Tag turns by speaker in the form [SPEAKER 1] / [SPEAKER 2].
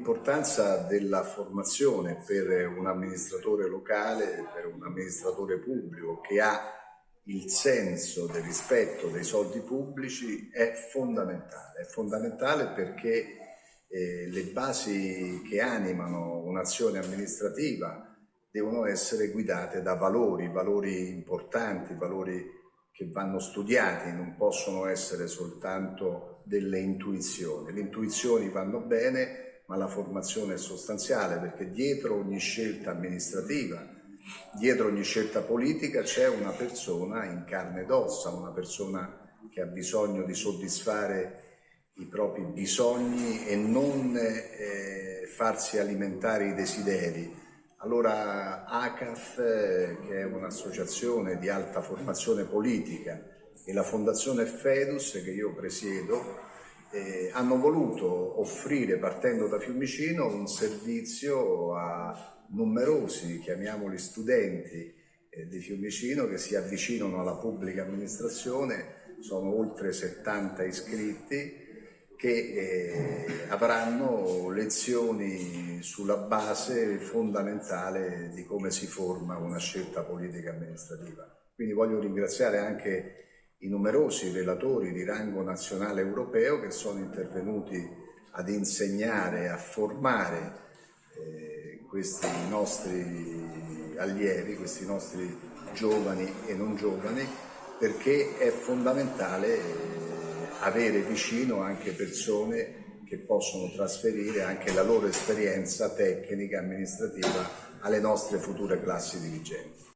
[SPEAKER 1] l'importanza della formazione per un amministratore locale, per un amministratore pubblico che ha il senso del rispetto dei soldi pubblici è fondamentale, è fondamentale perché eh, le basi che animano un'azione amministrativa devono essere guidate da valori, valori importanti, valori che vanno studiati, non possono essere soltanto delle intuizioni. Le intuizioni vanno bene, ma la formazione è sostanziale perché dietro ogni scelta amministrativa, dietro ogni scelta politica c'è una persona in carne ed ossa, una persona che ha bisogno di soddisfare i propri bisogni e non eh, farsi alimentare i desideri, allora ACAF, eh, che è un'associazione di alta formazione politica, e la Fondazione Fedus, che io presiedo, eh, hanno voluto offrire, partendo da Fiumicino, un servizio a numerosi, chiamiamoli studenti eh, di Fiumicino, che si avvicinano alla pubblica amministrazione, sono oltre 70 iscritti, che eh, avranno lezioni sulla base fondamentale di come si forma una scelta politica amministrativa. Quindi voglio ringraziare anche i numerosi relatori di rango nazionale europeo che sono intervenuti ad insegnare, a formare eh, questi nostri allievi, questi nostri giovani e non giovani, perché è fondamentale eh, avere vicino anche persone che possono trasferire anche la loro esperienza tecnica e amministrativa alle nostre future classi dirigenti.